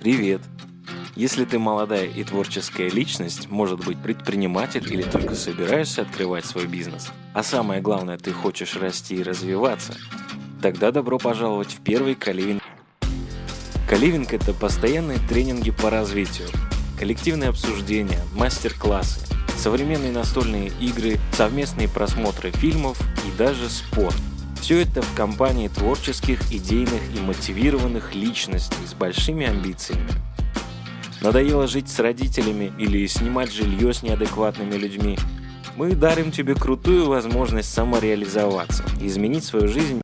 Привет! Если ты молодая и творческая личность, может быть предприниматель или только собираешься открывать свой бизнес, а самое главное, ты хочешь расти и развиваться, тогда добро пожаловать в первый Каливинг. Каливинг – это постоянные тренинги по развитию, коллективные обсуждения, мастер-классы, современные настольные игры, совместные просмотры фильмов и даже спорт – все это в компании творческих, идейных и мотивированных личностей с большими амбициями. Надоело жить с родителями или снимать жилье с неадекватными людьми? Мы дарим тебе крутую возможность самореализоваться, изменить свою жизнь